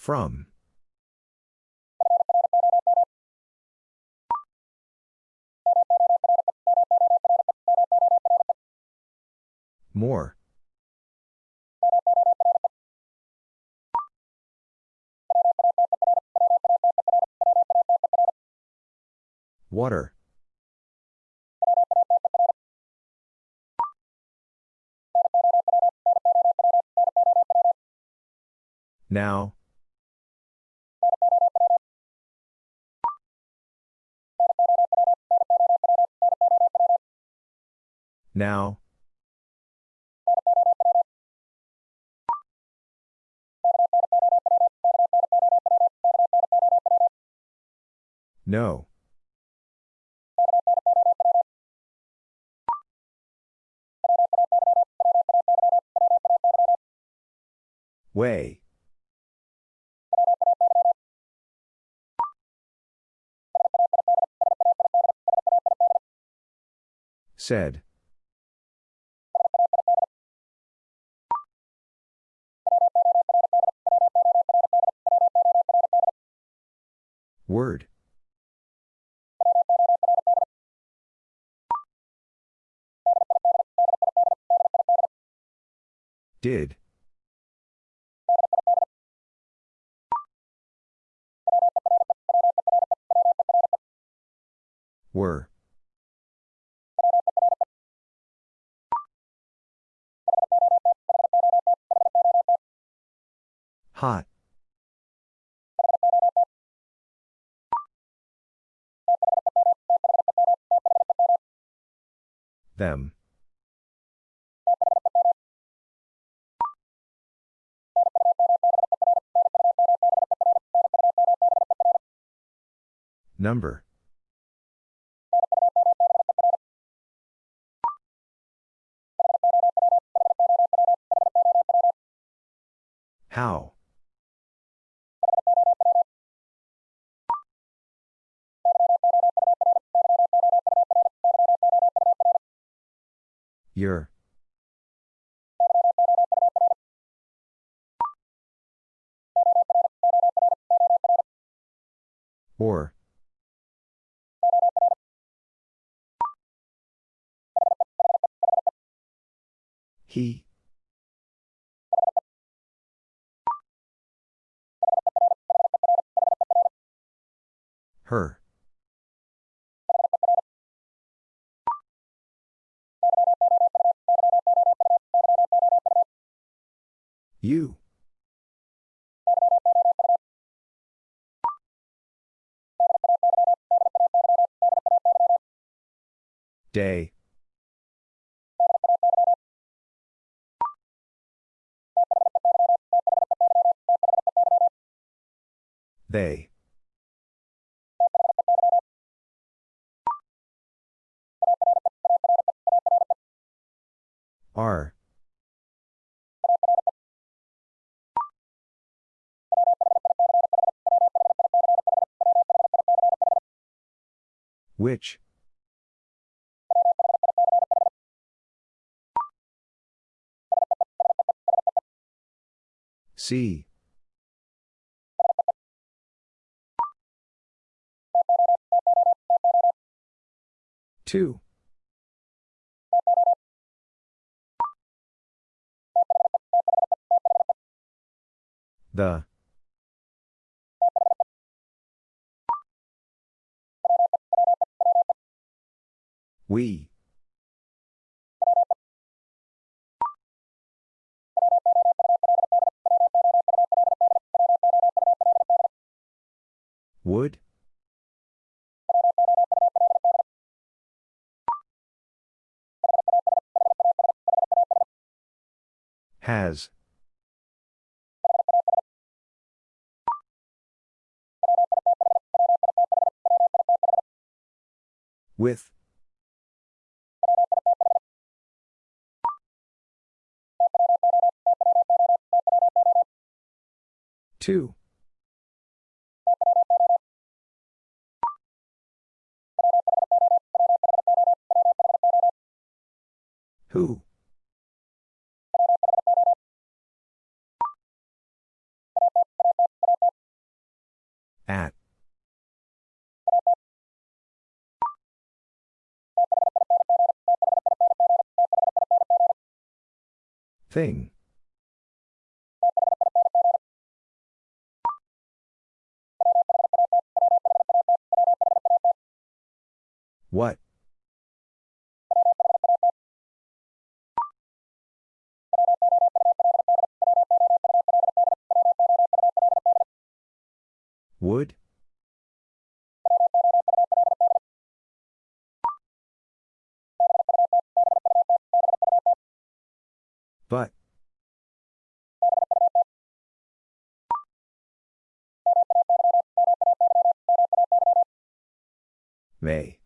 From. More. Water. Now. Now. No. Way. Said. Did. Were. Hot. Them. Number. How? Your. Her. You. Day. They. Which? See. Two. The. We. Would? Has. With. Two. Who? At. Thing. What? Would? But. May.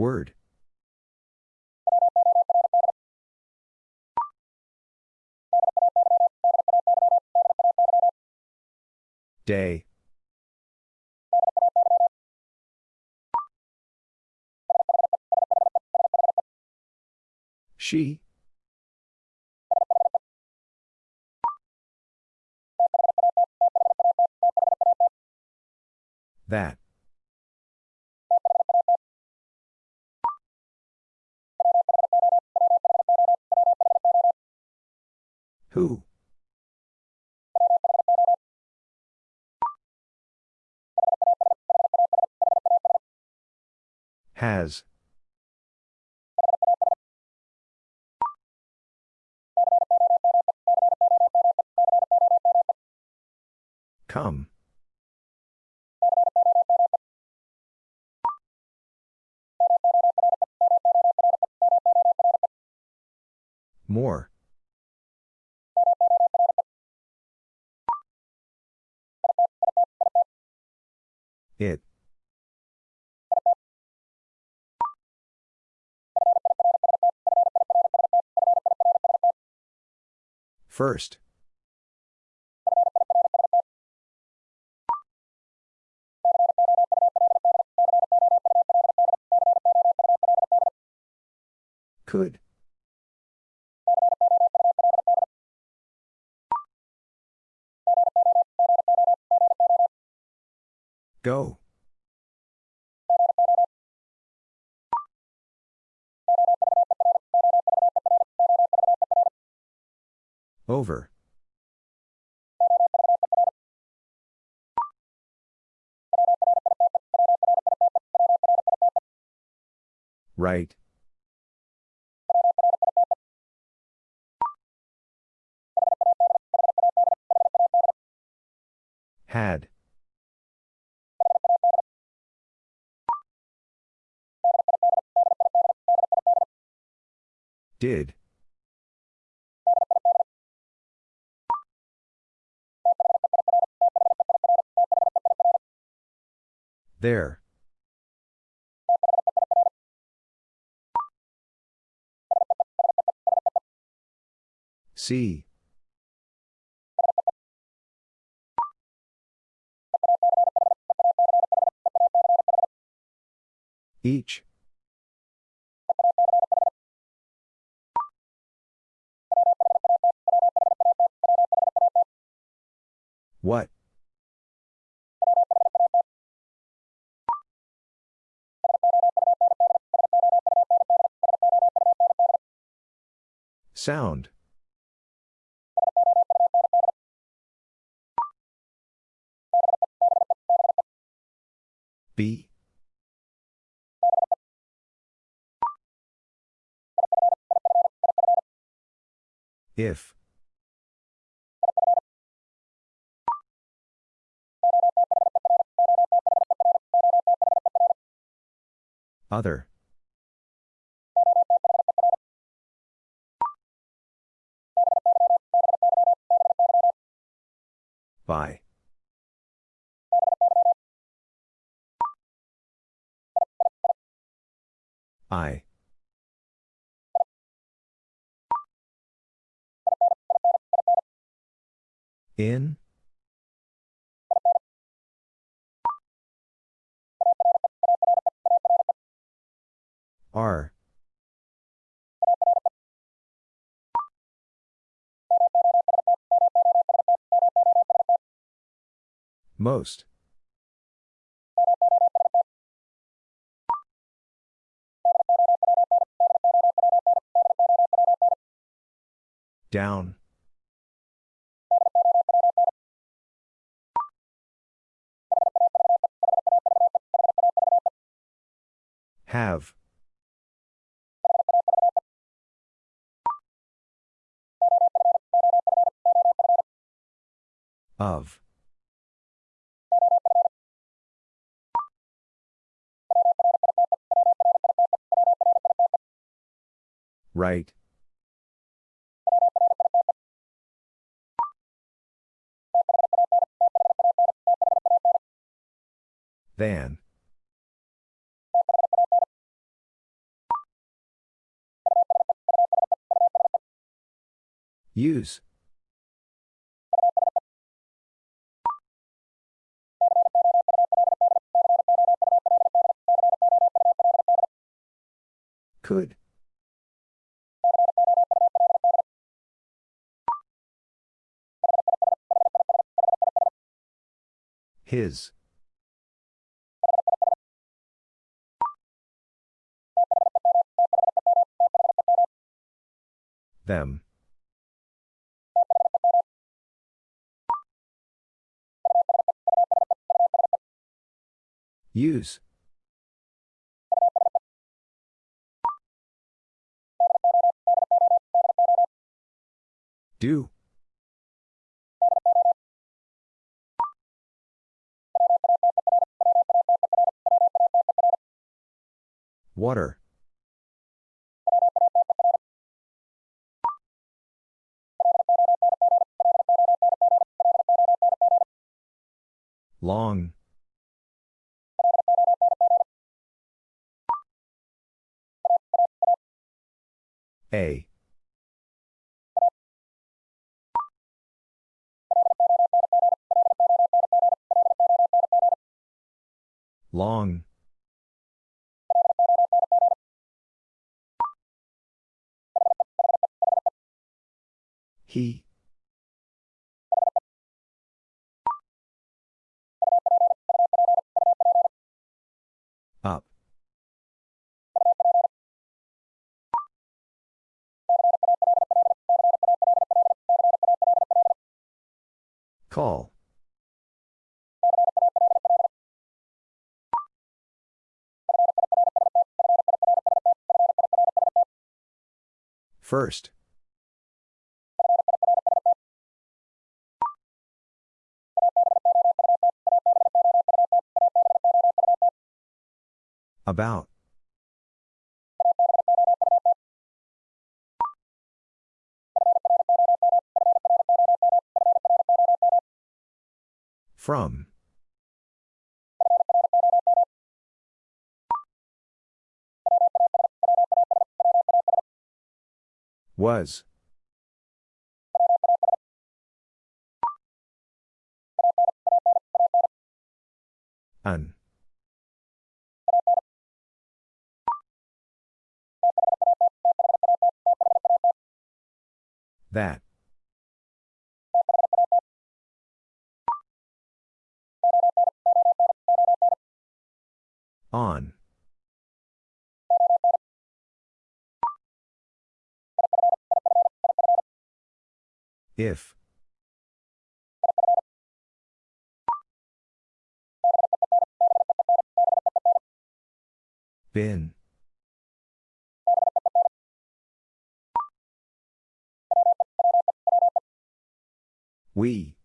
Word. Day. She. That. Who? Has. Come. More. It. First. Could. Go. Over. Right. Had. Did. There. See. Each. What? Sound. B. If. Other. By. I. In? R Most. Down. Have. Of. Right. Than. Use. Could. His. Them. Use. Do. Water. Long. A. Long. He. Up. Call. First. About. From. Was. An. That. On. If. Been. We.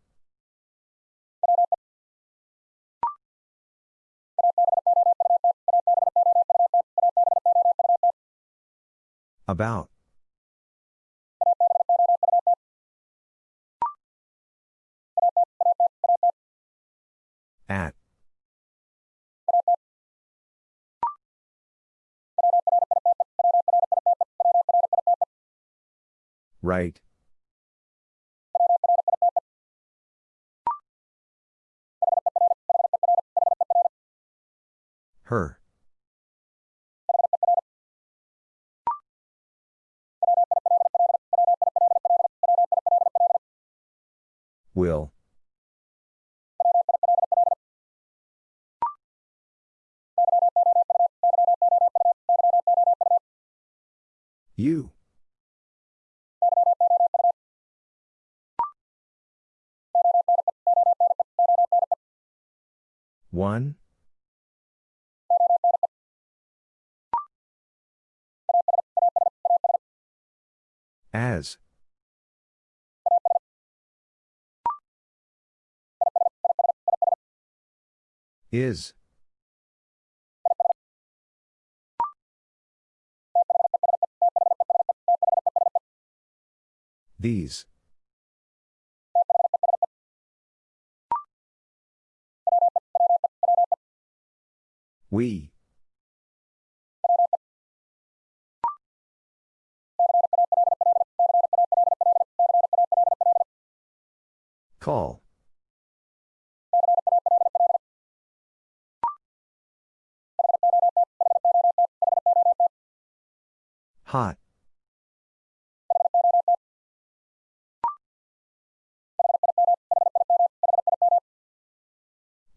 About. At. Right. Her. Will. You. One. As. Is. These. We. Call. Hot.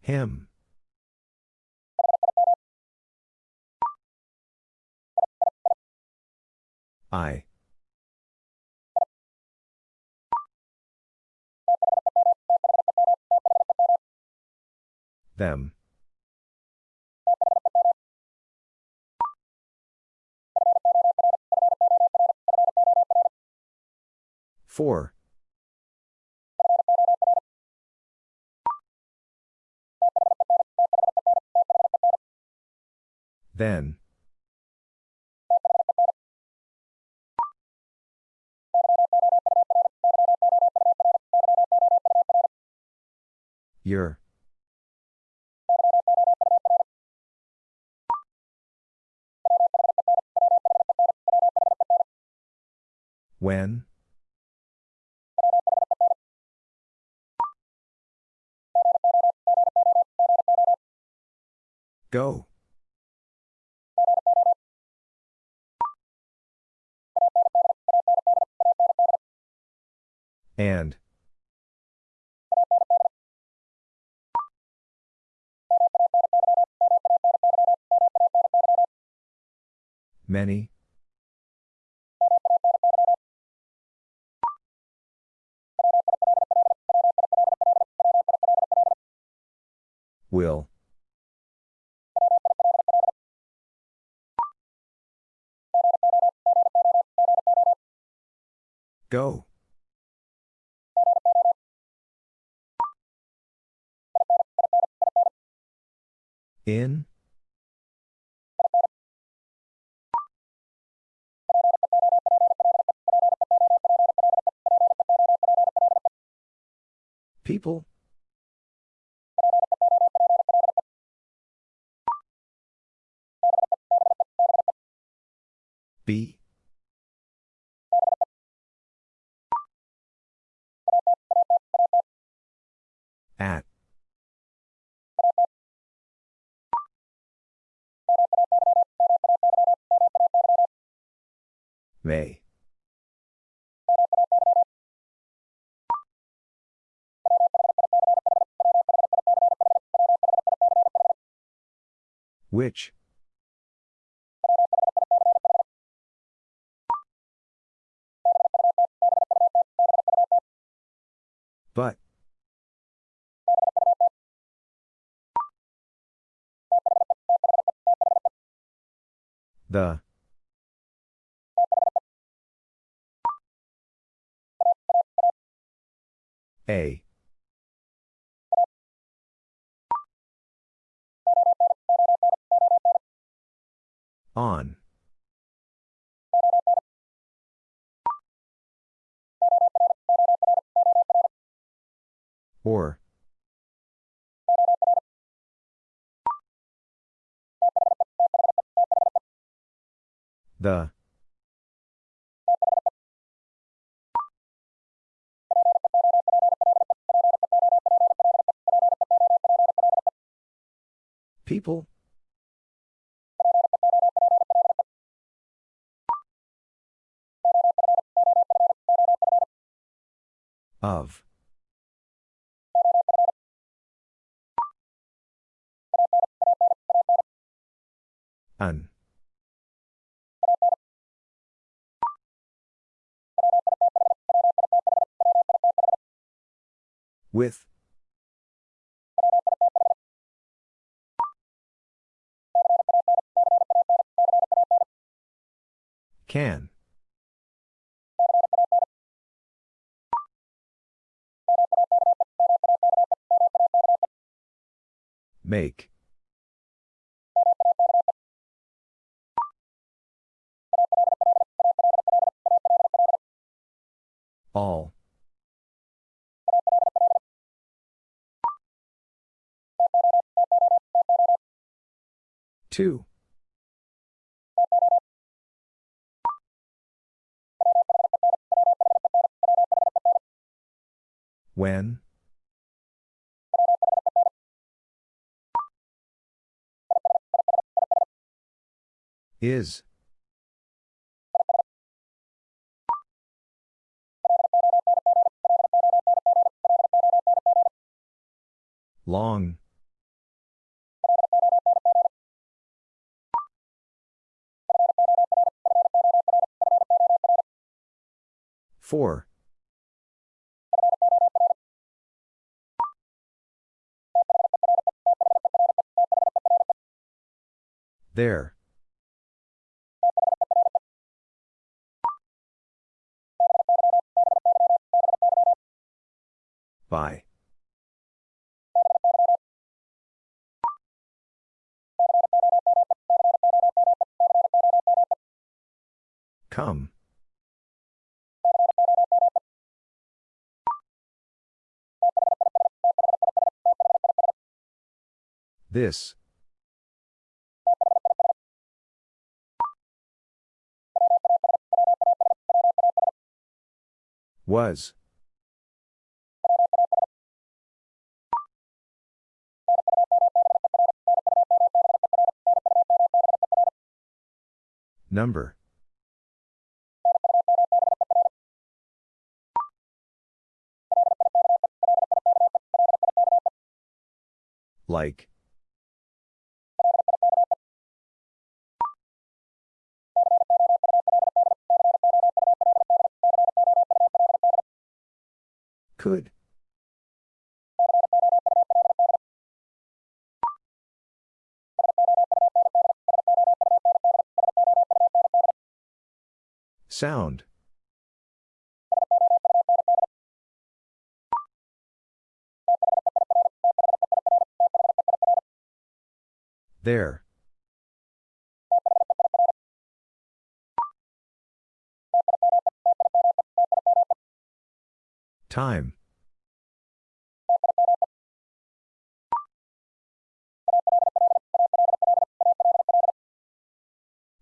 Him. I. Them. Four. Then. Your. When? Go. And. Many. Will. Go. In? People? Be? At. May. Which? But. The. A. On. Or. The. People? Of. An. With. Can. Make. All. Two. When? Is. Long. Four. There. By. Come. This. Was. Number. Like. Could. Sound. There. Time.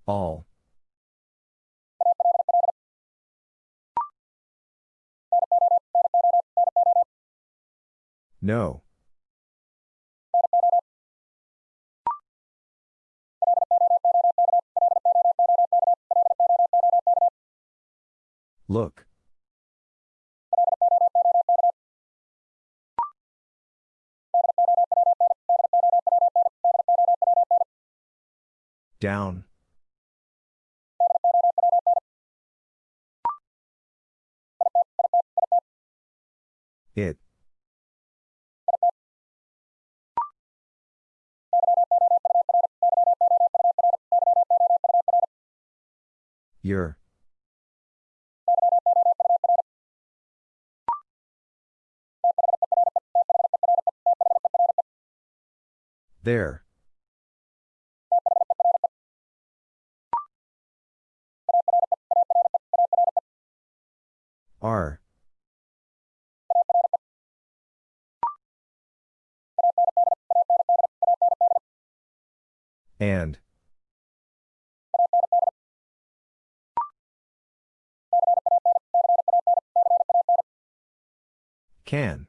All. No. Look. Down. It. Your. There. Are. And. Can.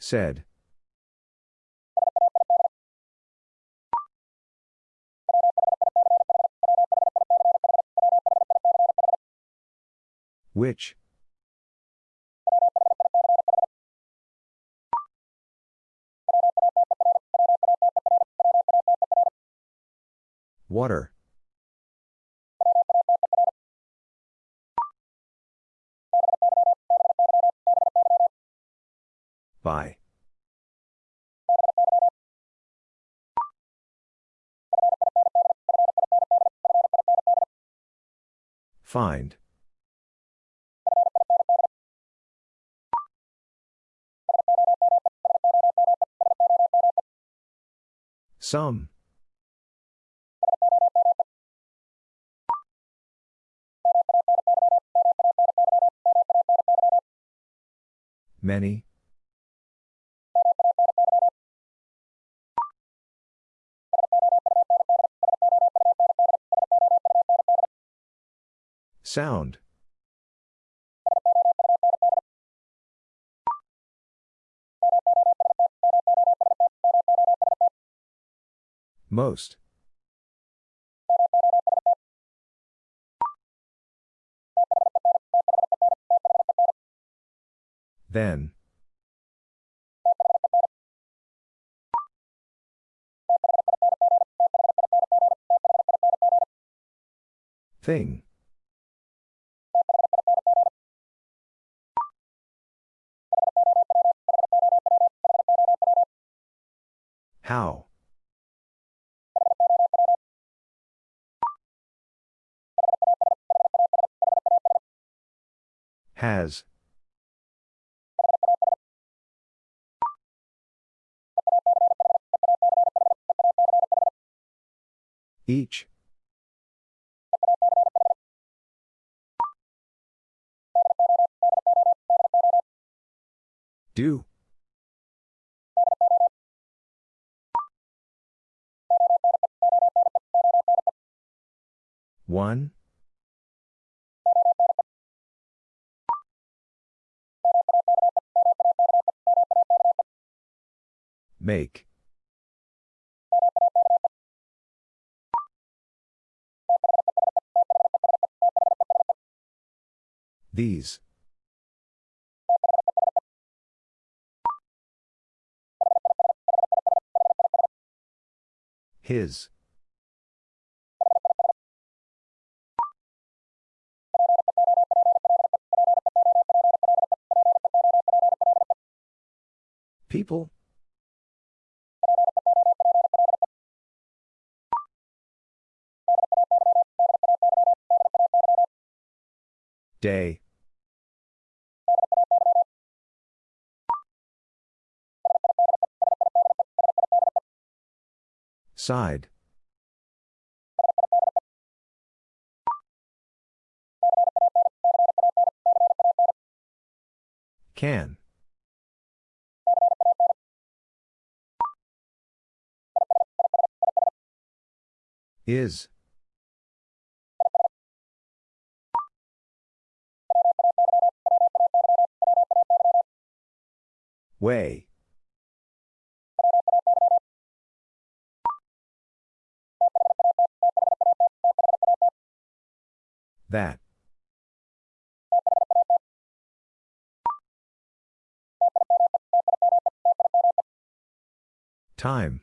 Said. Which? Water. By. Find. Some. Many. Sound. Most. Then. Thing. Each. Do. One. Make. These. His. People? Day. Side. Can. Is. Way. That. Time.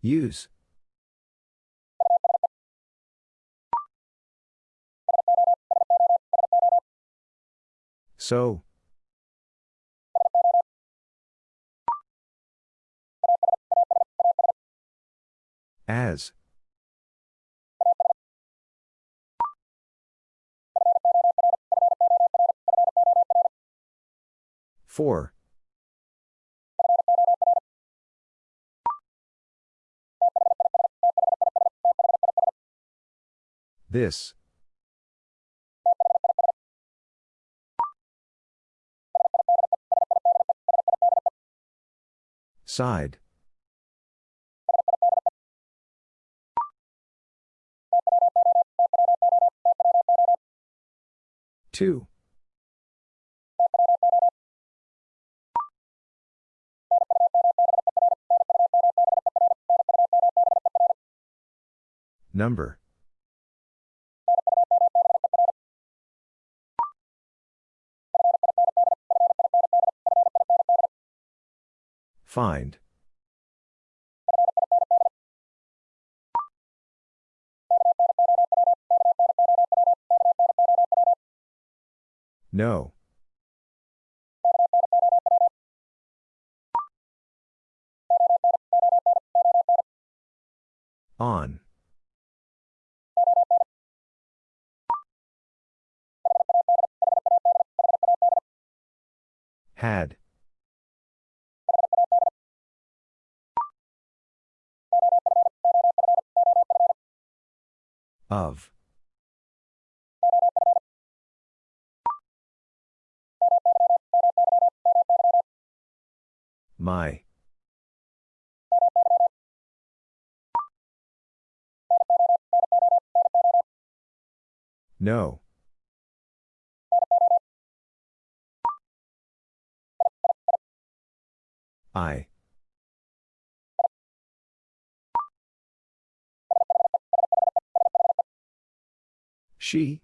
Use. So. As. Four. This. Side. Two. Number. Find. No. On. Had. Of. My. No. I. She.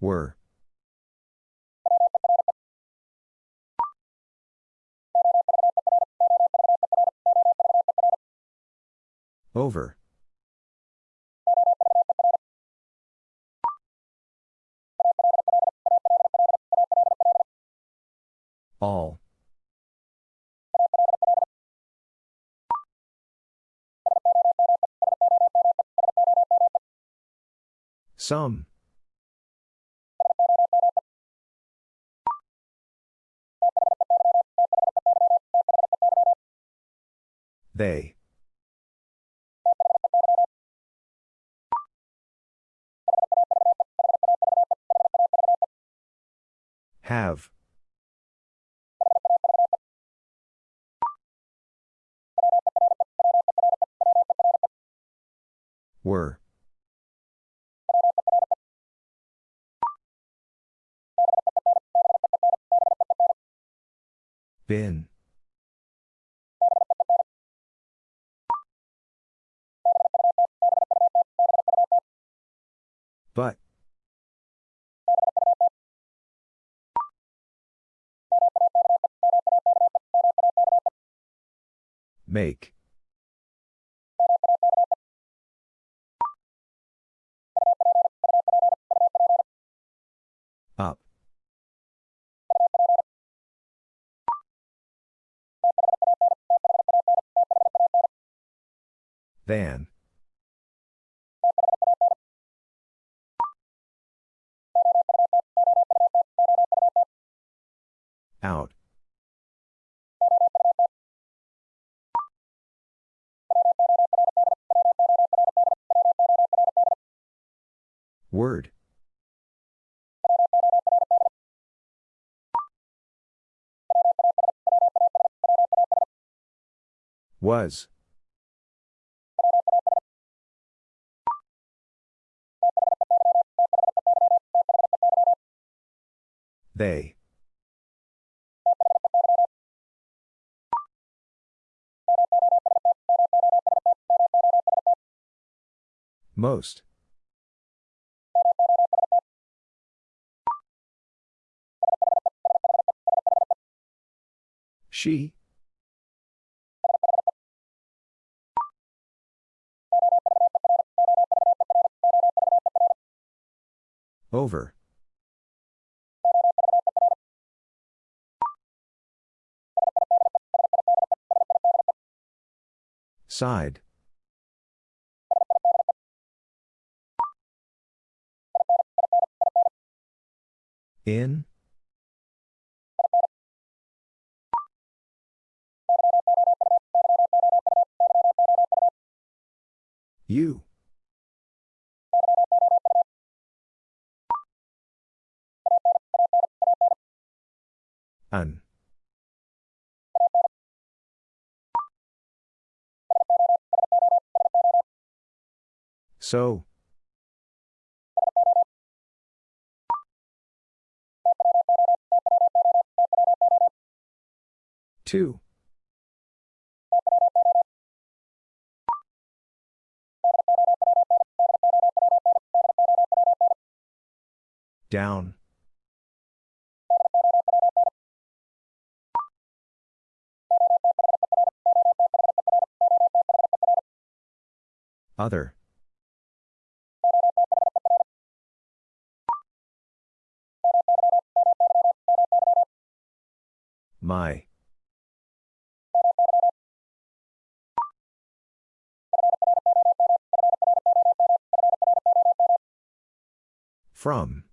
Were. Over. All. Some. They. Have. Were. Been. But. Make. Up. Than. Out. Word. Was. They. Most. She. Over. Side. In? You. An. So. Two. Down. Other. My. From.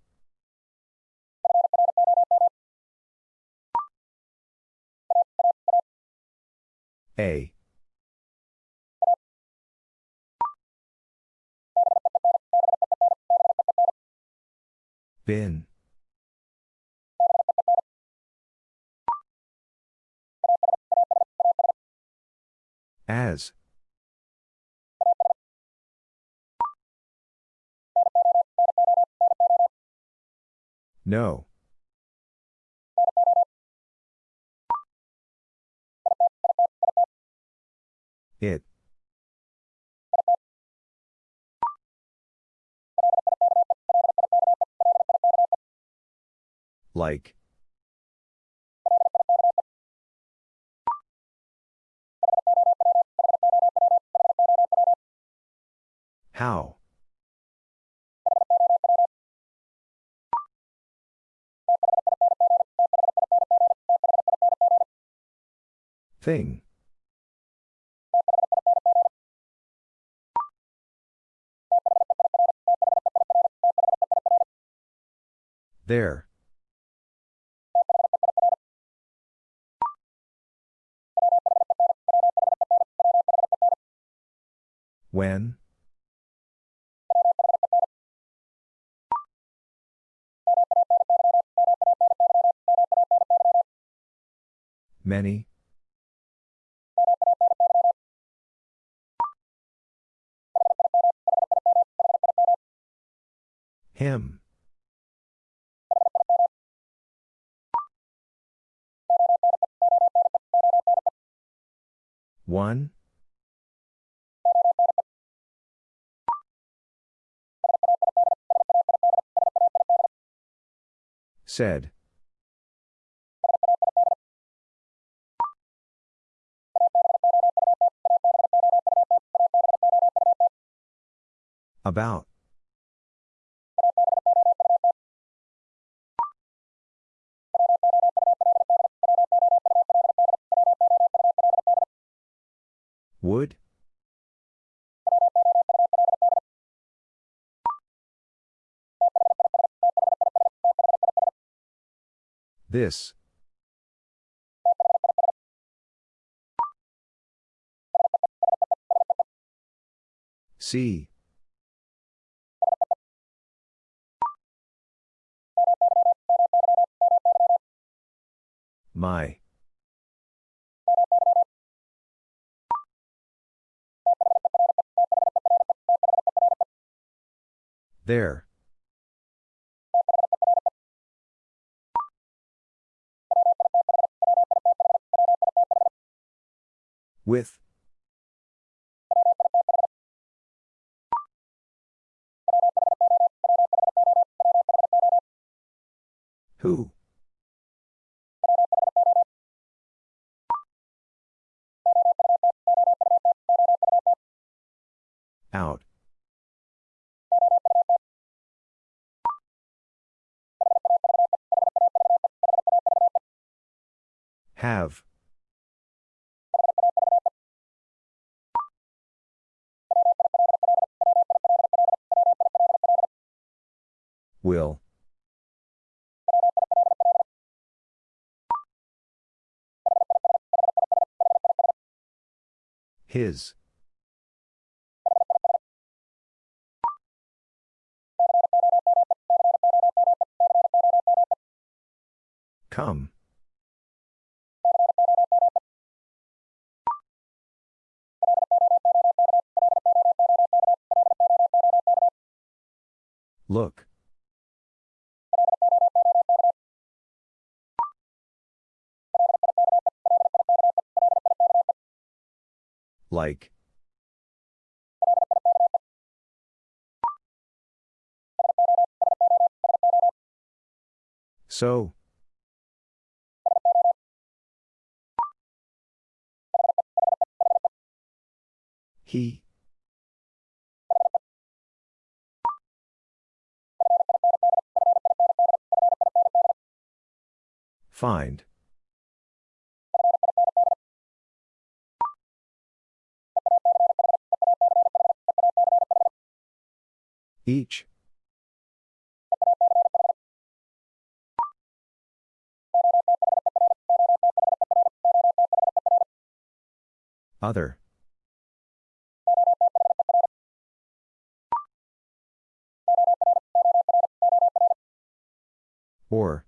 A. Bin. As. No. It. Like. How? Thing. There. When? Many? Him. One? Said. About. This. See. My. There. With. Who? Out. Have. Will. His. Come. Look. Like. So. He. Find. Each. Other. Or.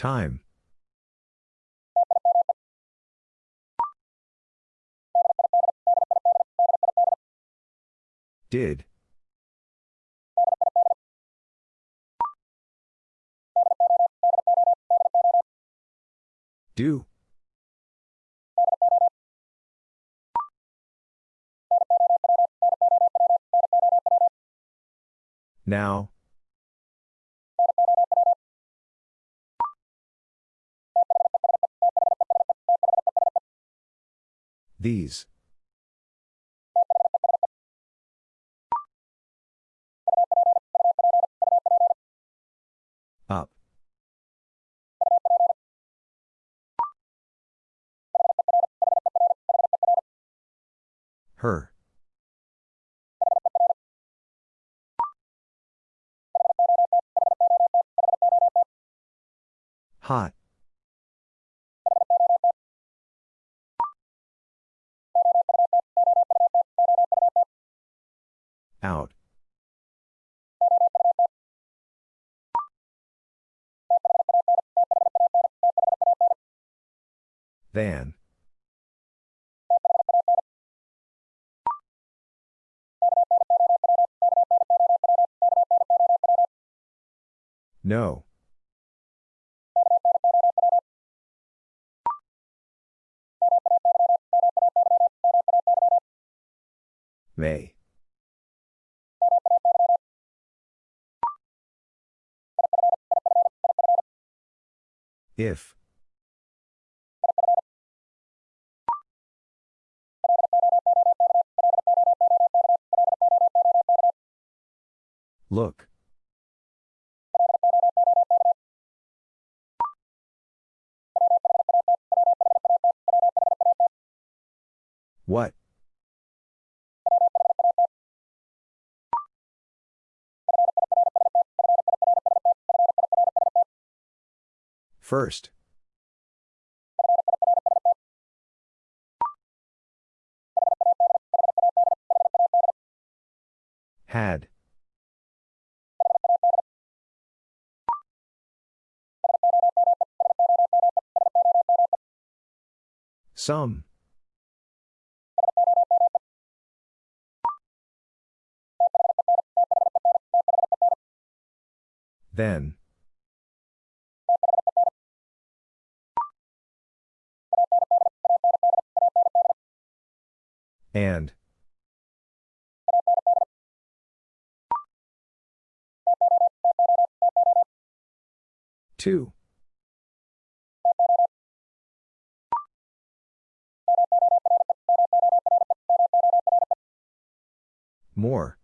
Time. Did. Do. Now. These. Up. Her. Hot. Out. Than. No. May. If. Look. What? First. Had. Some. Then. And. Two. More.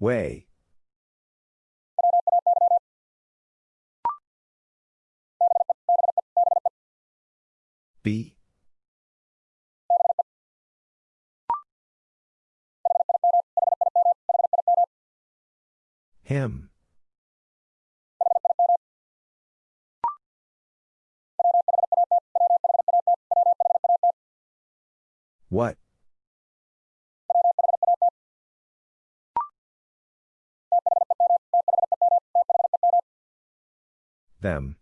Way. What? Them.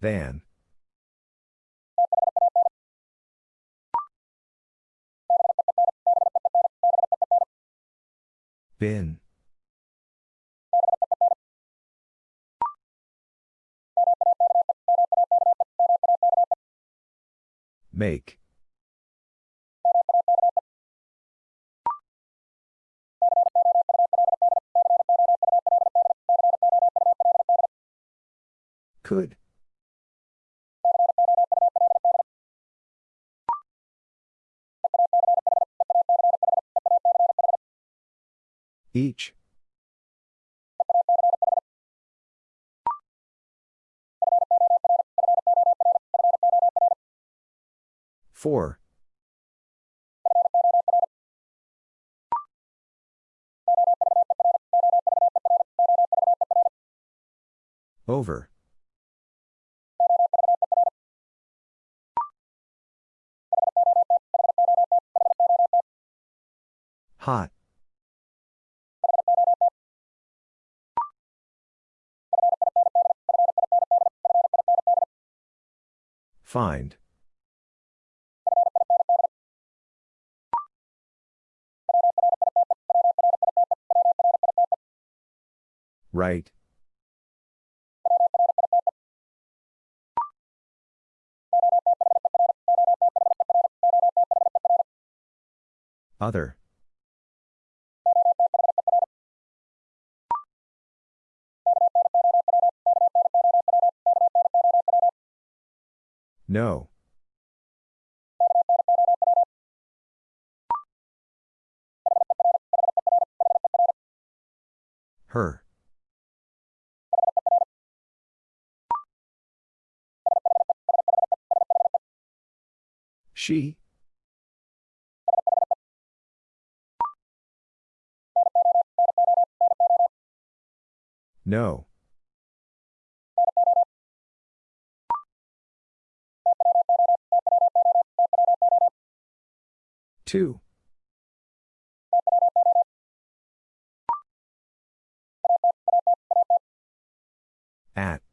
Than. Bin. Make. Could. Each. Four. Over. Hot. Find. Right. Other. No. Her. She. No. Two. At.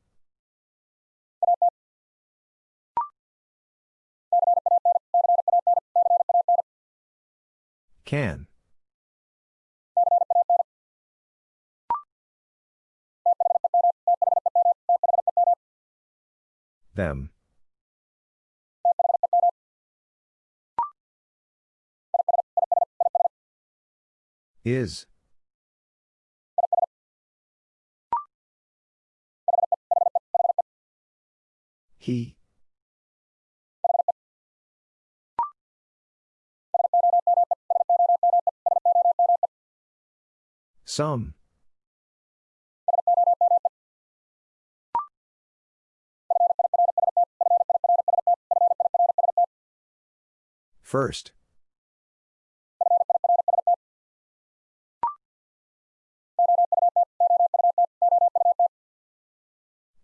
Can. Them. Is. He. Some. First.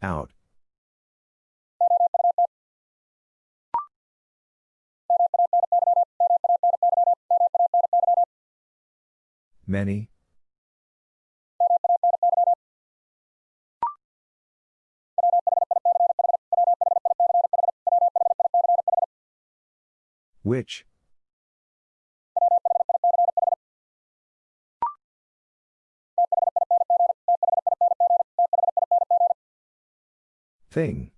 Out. Many. Which? Thing.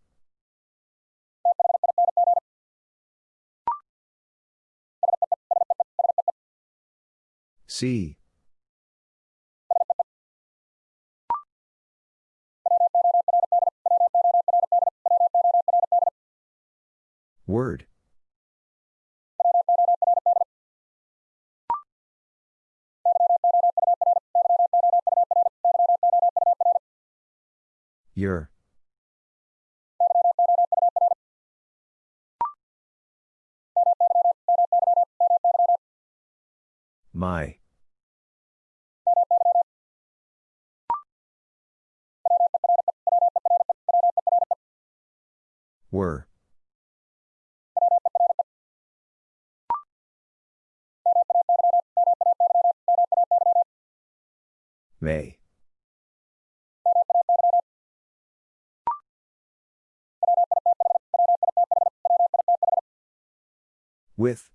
See. Word. Your. My. Were. May. With.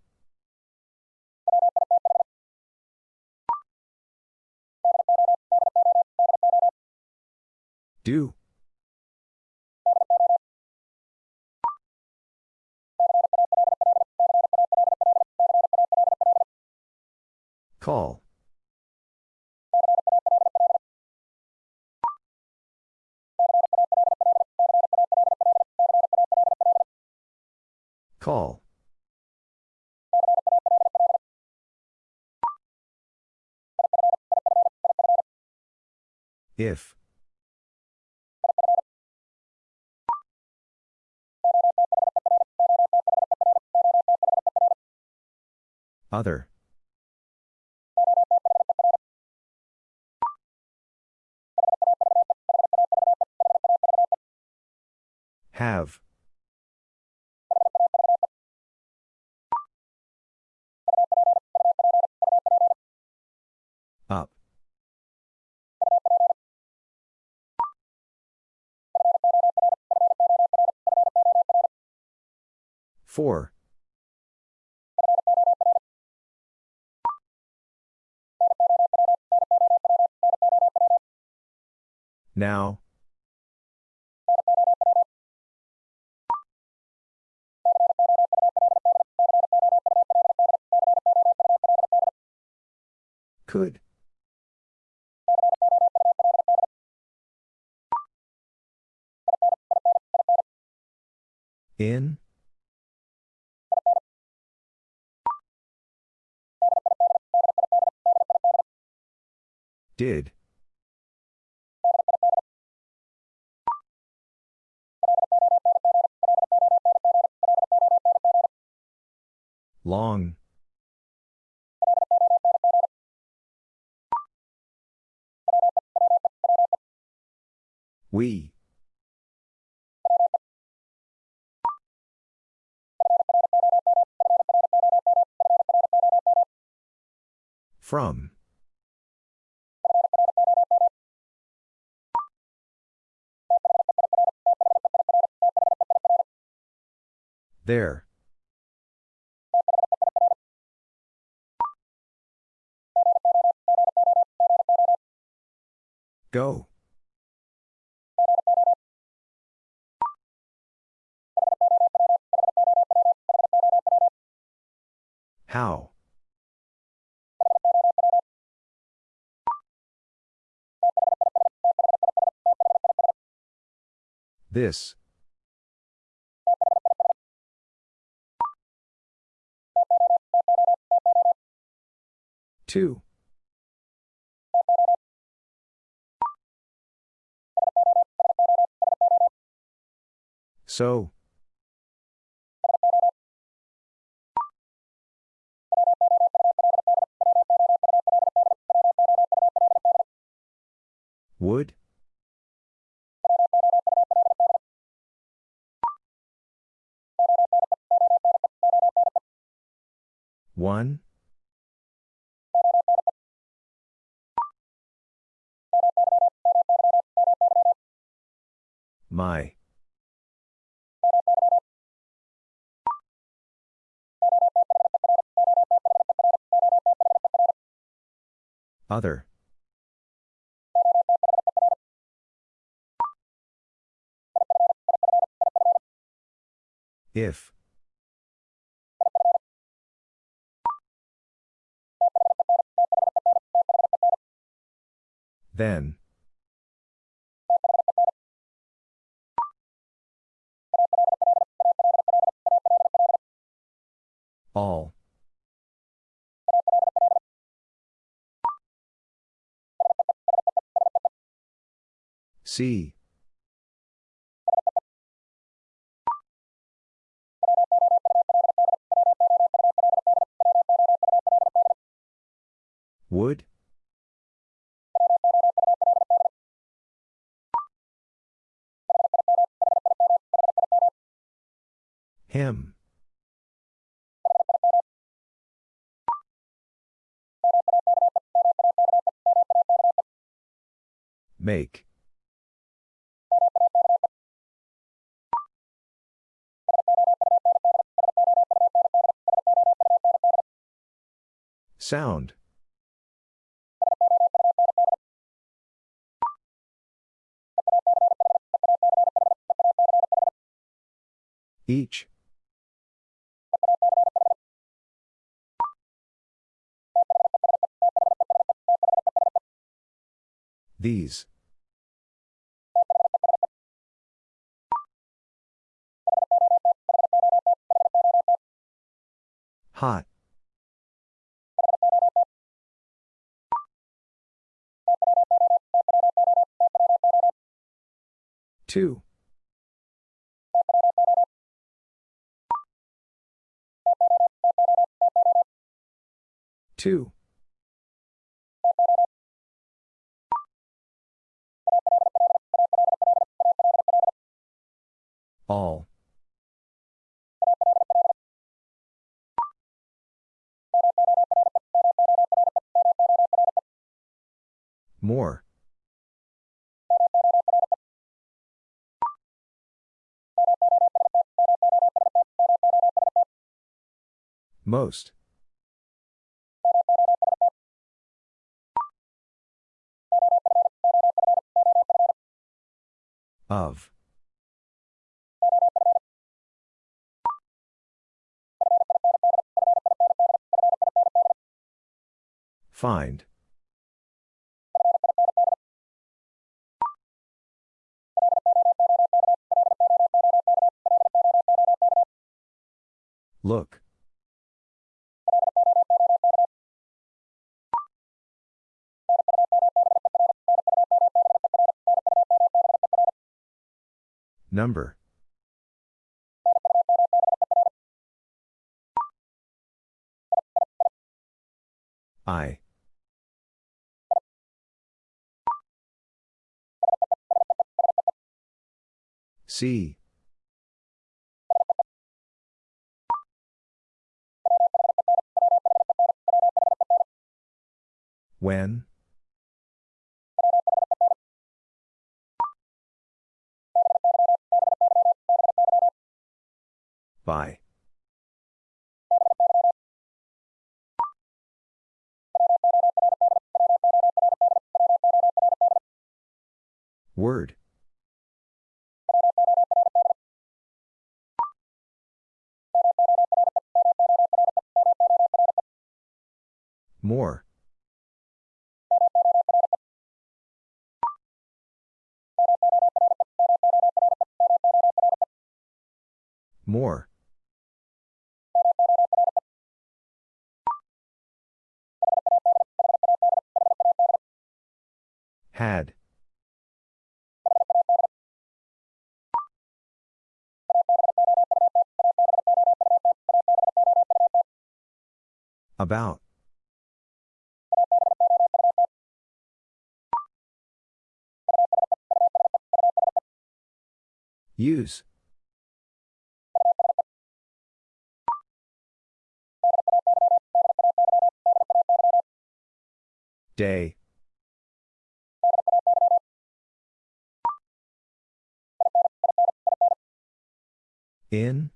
Do. Call. Call. If. Other. Have. 4. 4. Now. Could. In? Did. Long. We. From. There. Go. How? This. Two. So. Would? One? My. Other. If. Then. All. See. Would? Him. Make. Sound. Each. These. Hot. Two. Two. All. More. Most. Of. Find. Look. Number. I. See. When? By. Word. More. More. Had. About. Use. Day. In?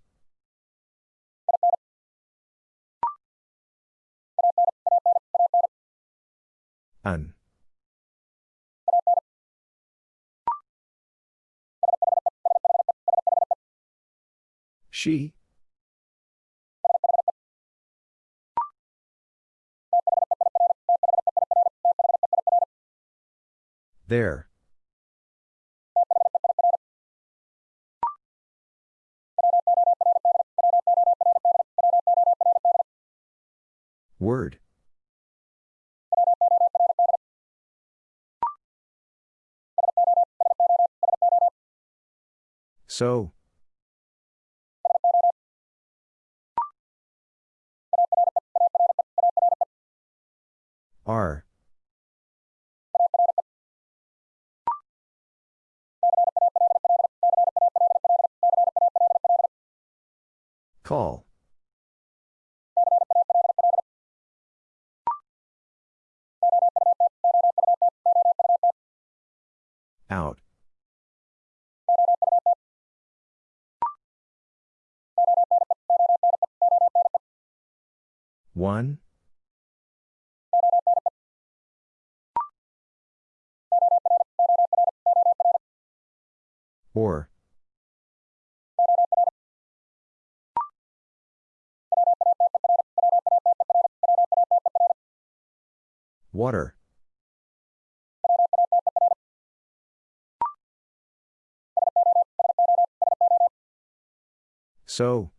An. She? There. Word. So. Are. Or. Water. So.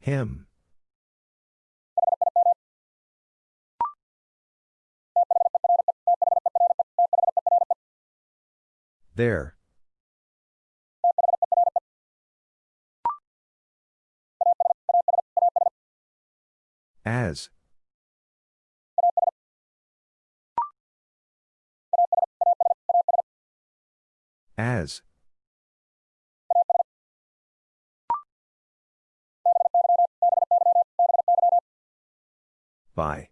Him. There. As. As. By.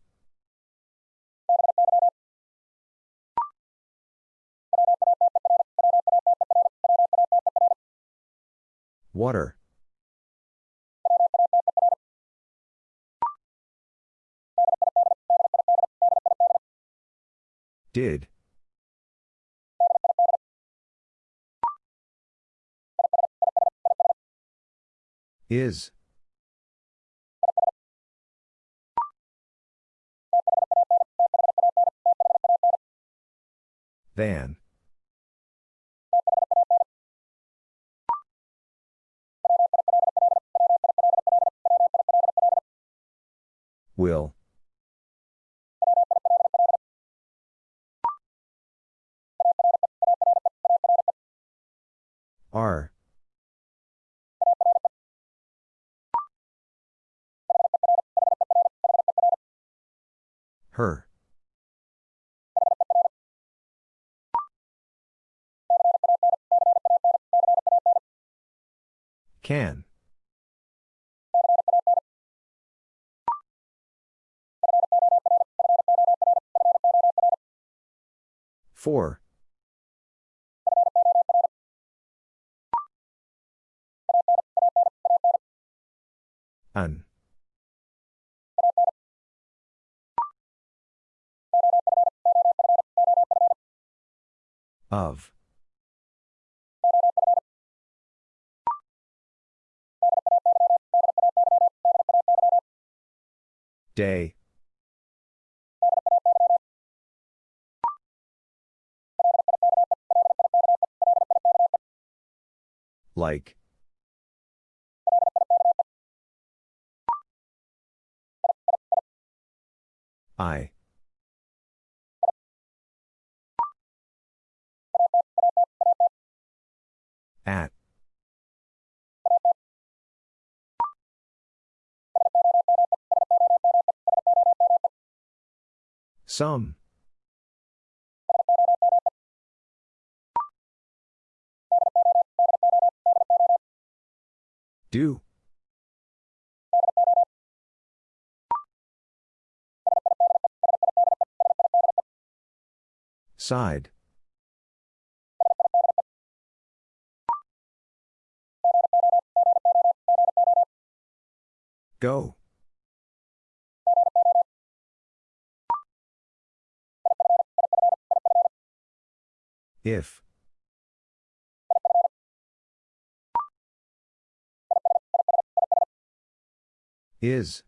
Water. Did. Is. Than. Will. R. Her. Can. Four. An. Of. Day. Like. I. At. Some. Do. Side. Go. If. Is.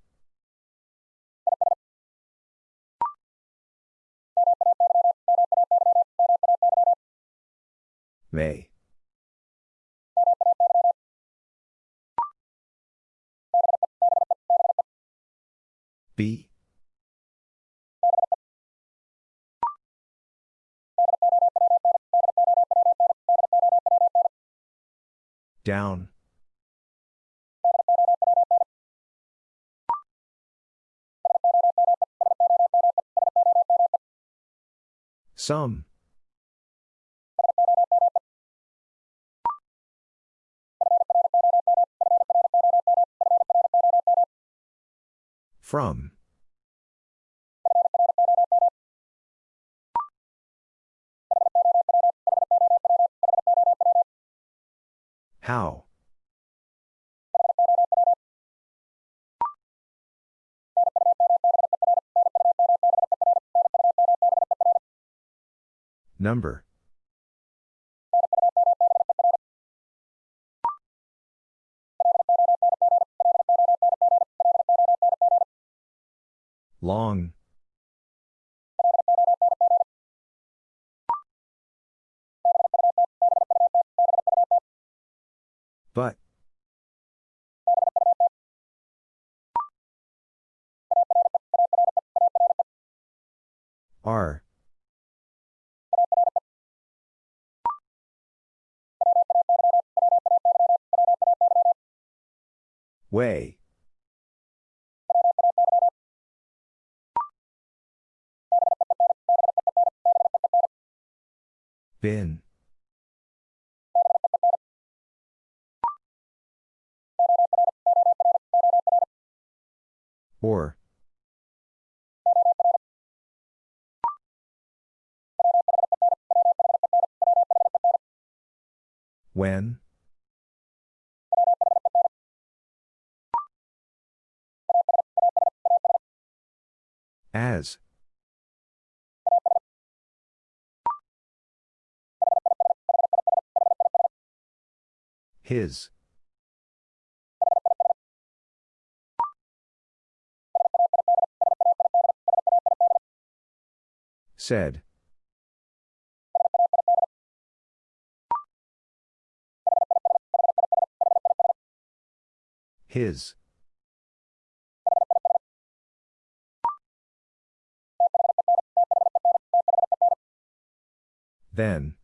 May. Be. Down. Some. From. Number. Long. Way. Bin. Or. When? As. His. Said. His. Then.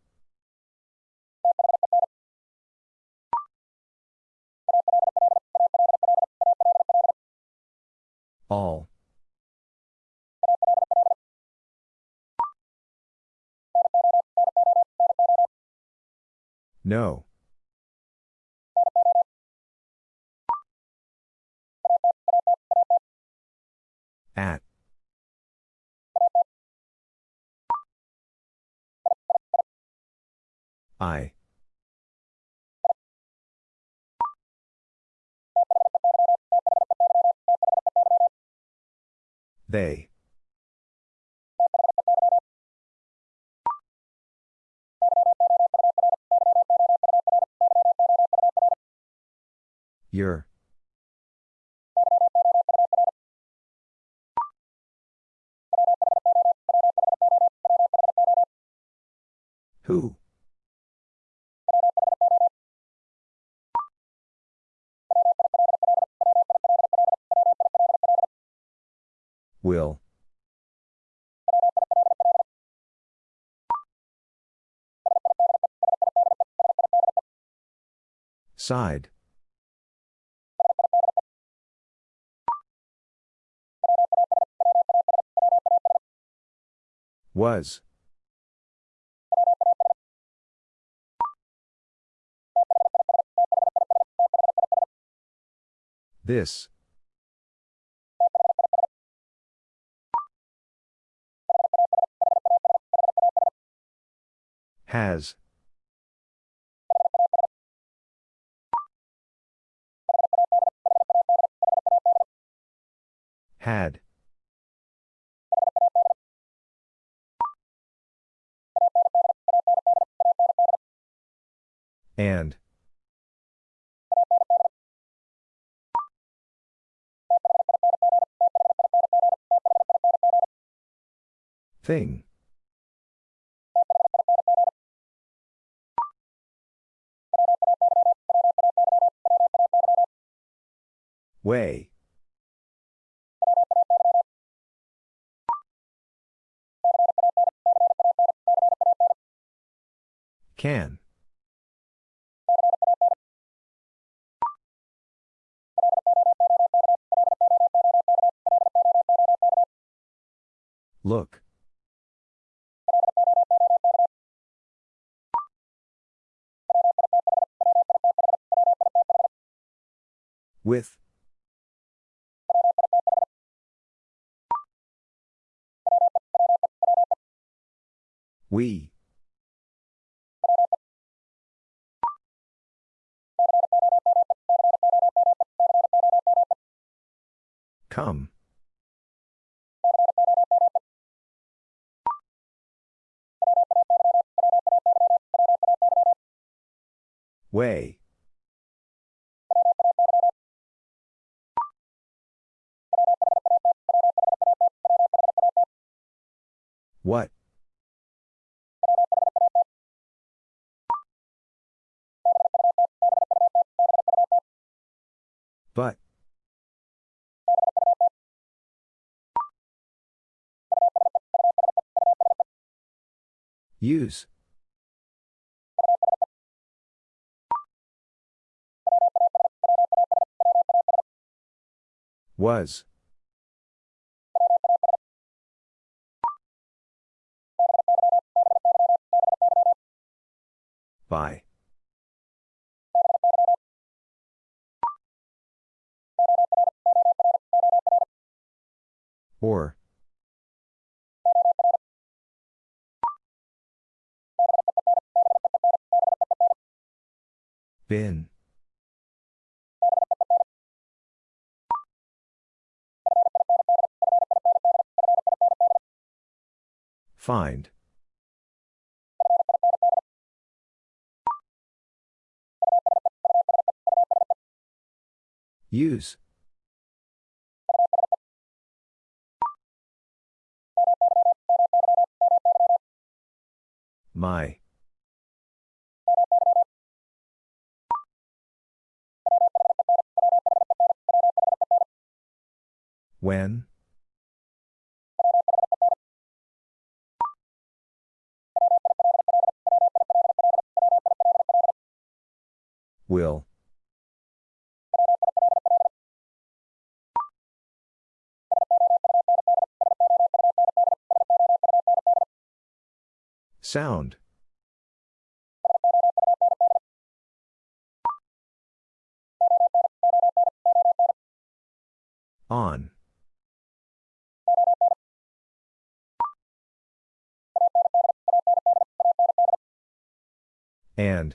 All. No. At. I. They. Your. Who? Will. Side. Was. This. Has. Had. And. Thing. Way. Can. Look. With. We. Come. Way. What? But. Use. Was. By. Or. Bin. Find. Use. My. When? Will. Sound. On. And.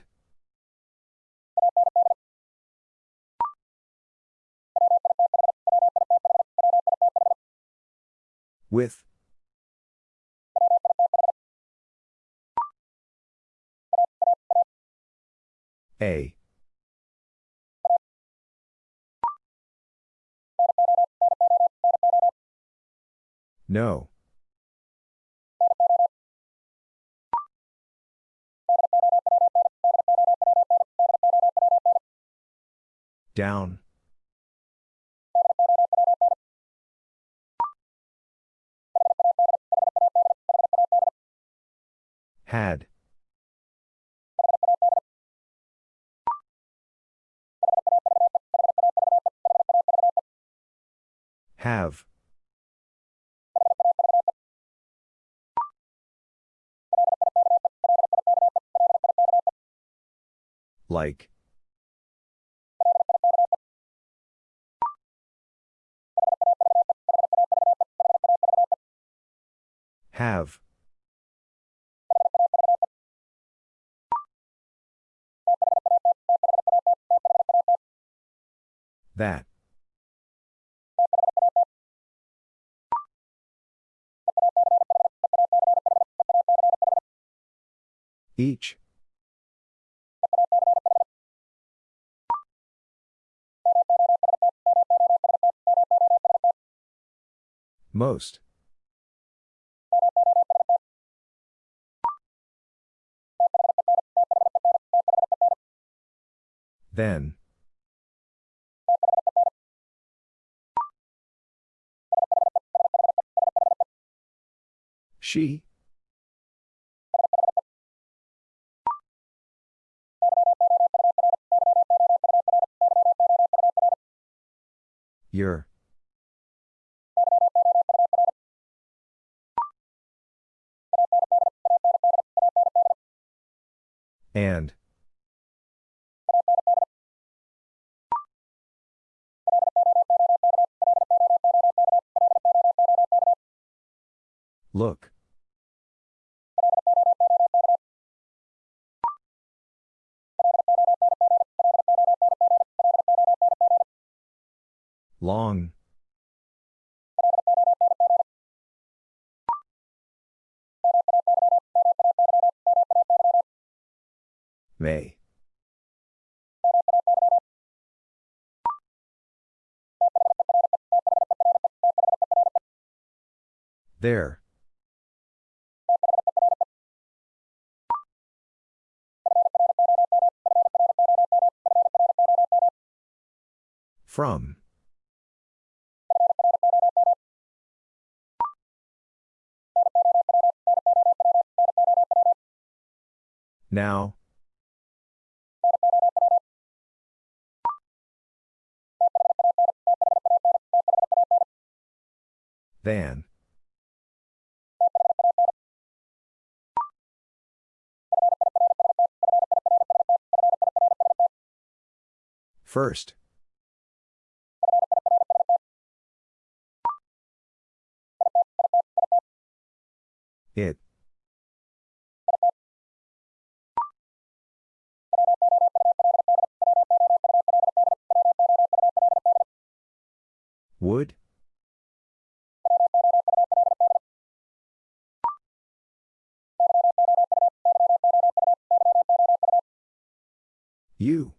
With. A. No. Down. Had. Have. Like. Have. That. Each. Most. Then. She. Your. And. Look. Long. May. There. From. Now. Than. First. It. Would? You.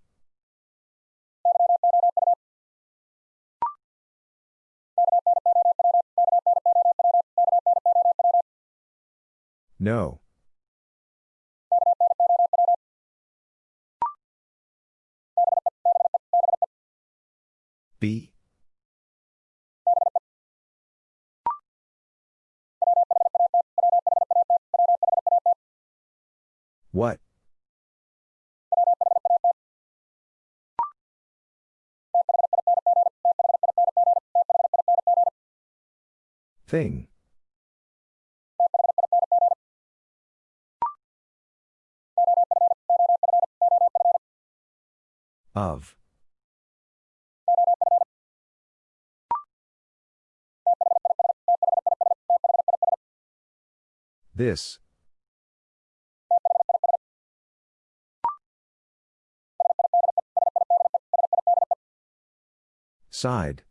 No. B. What? Thing. Of. This. Side.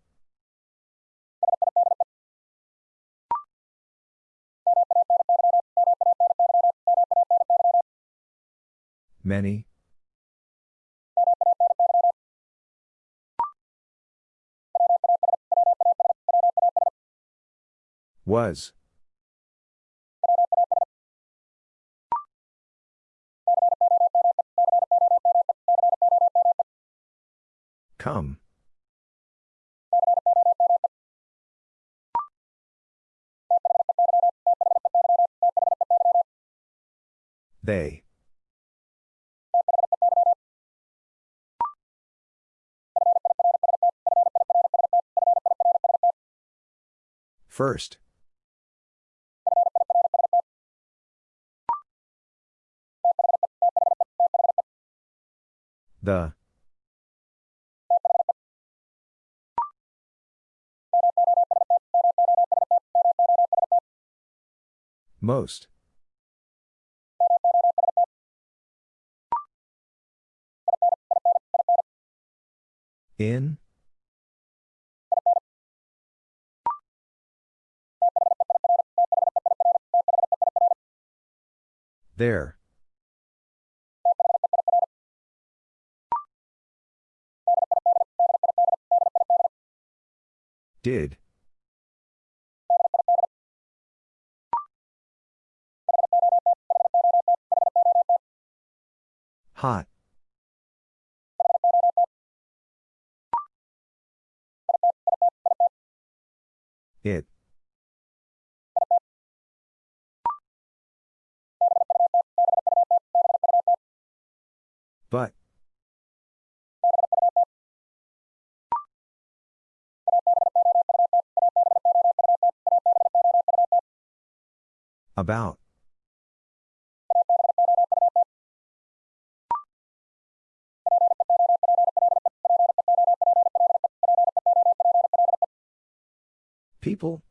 Many. Was. Come. They. First. The. Most. There. Did. Hot. It. But. About. People?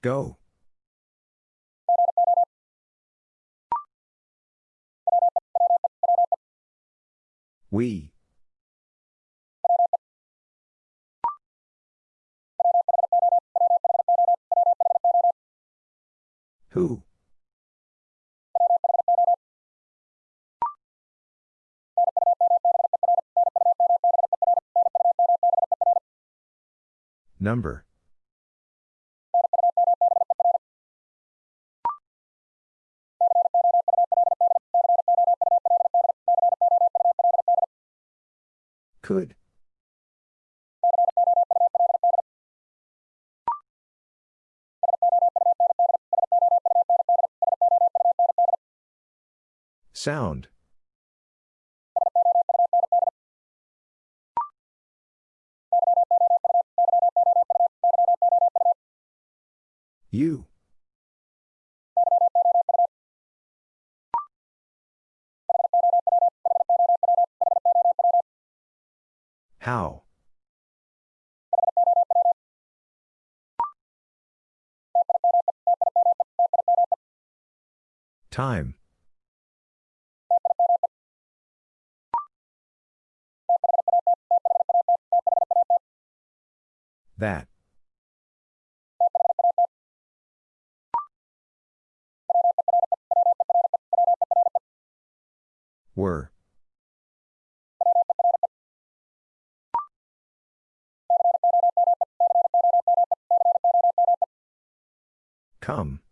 Go. We. Who? Number. Could. Sound. You. Time. That. Were. Come.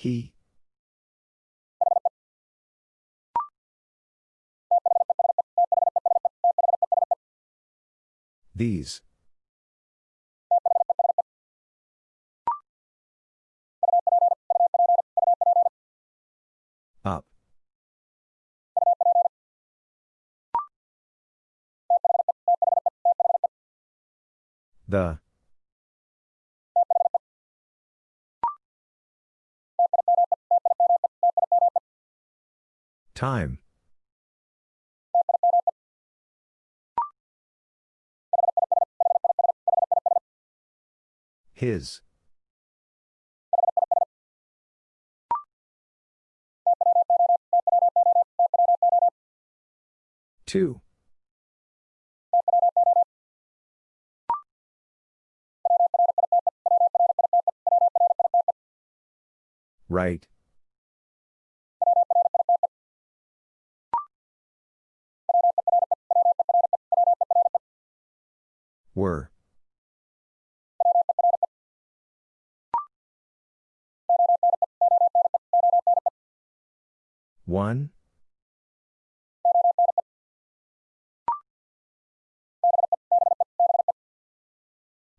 He. These. Up. The. Time. His. Two. Right. Were. One.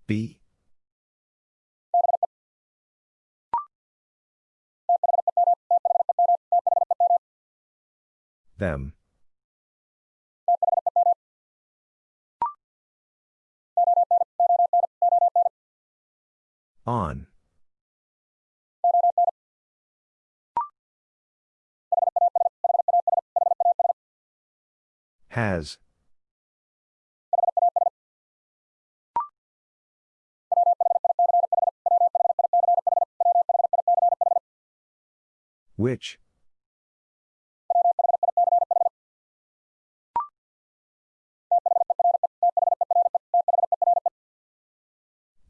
B. Them. On. Has. Which?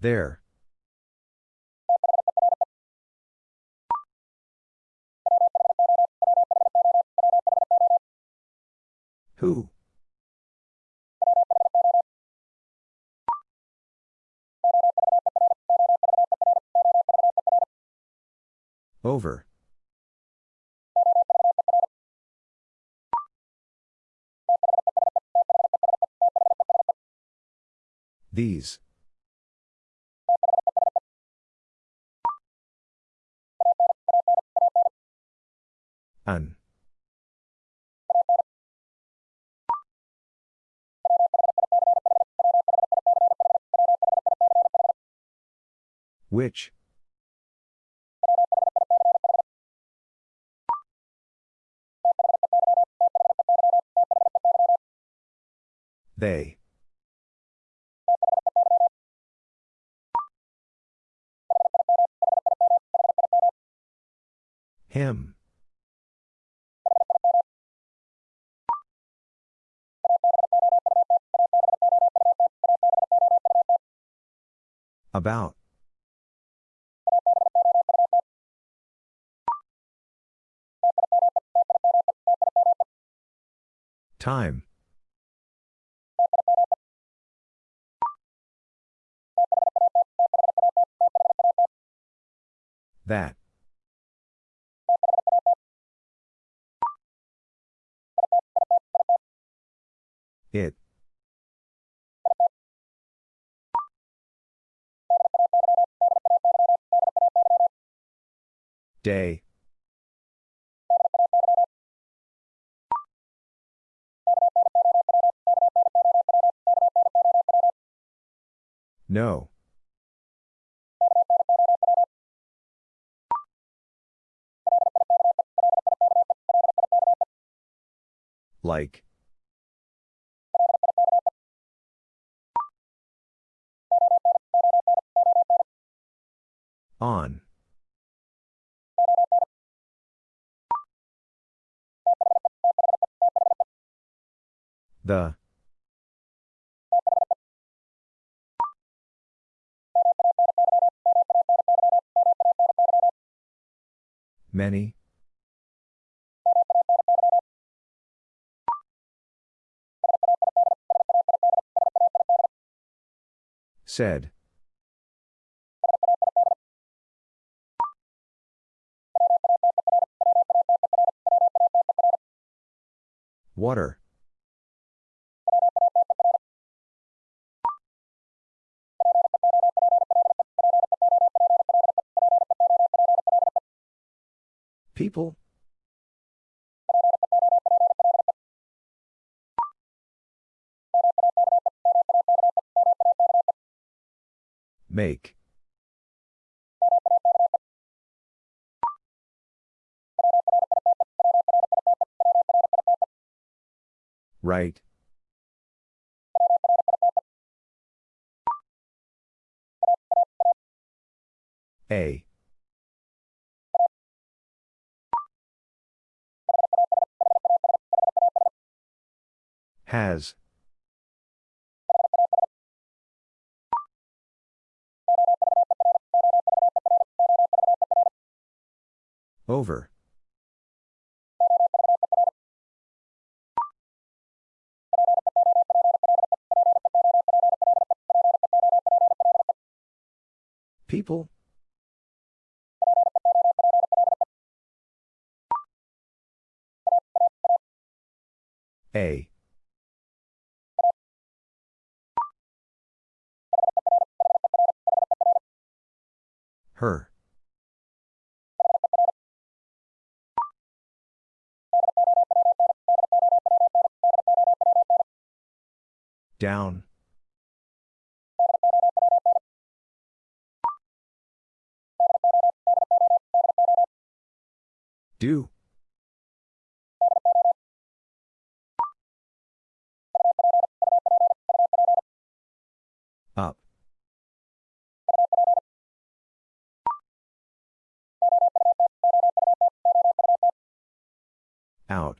There. Who? Over. These. An. Which? They. Him. About. Time. That. It. Day. No. Like. On. The. Many. Said. Water. People? Make. Right. A. Has. Over. People? A. Her. Down. Do. Out.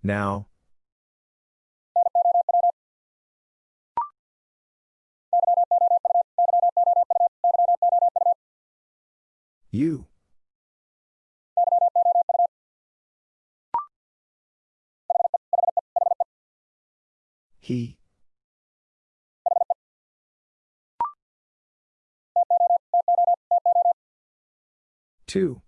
Now. You. He. Two.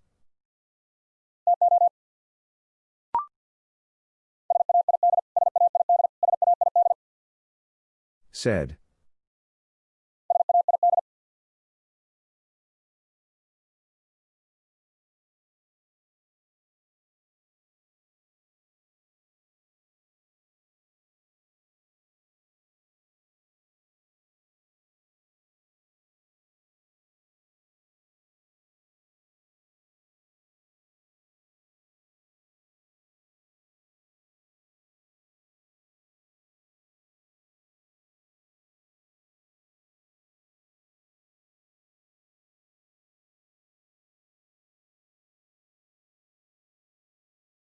Said.